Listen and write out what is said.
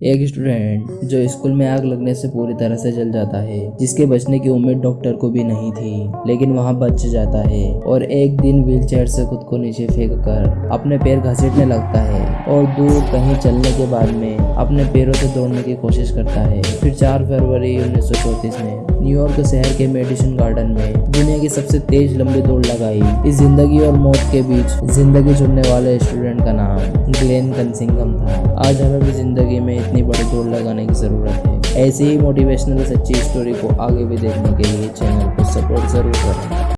एक स्टूडेंट जो स्कूल में आग लगने से पूरी तरह से जल जाता है, जिसके बचने की उम्मीद डॉक्टर को भी नहीं थी, लेकिन वहाँ बच जाता है और एक दिन व्हीलचेयर से खुद को नीचे फेंक कर अपने पैर घसीटने लगता है। और दूर कहीं चलने के बाद में अपने पैरों से दौड़ने की कोशिश करता है। फिर 4 फरवरी उन्नीस में न्यूयॉर्क शहर के मेडिसिन गार्डन में दुनिया की सबसे तेज लंबी दौड़ लगाई। इस ज़िंदगी और मौत के बीच ज़िंदगी चुनने वाले स्टूडेंट का नाम ग्लेन कंसिंगम था। आज हमें भी ज़िंदगी में इतनी बड़ी दौड़ लगाने की ज़रूरत है। ऐसी ही मोटिवेशनल सच्ची स्टोरी को आगे भी देखने के लिए चैनल को सपोर्ट ज़रूर करें।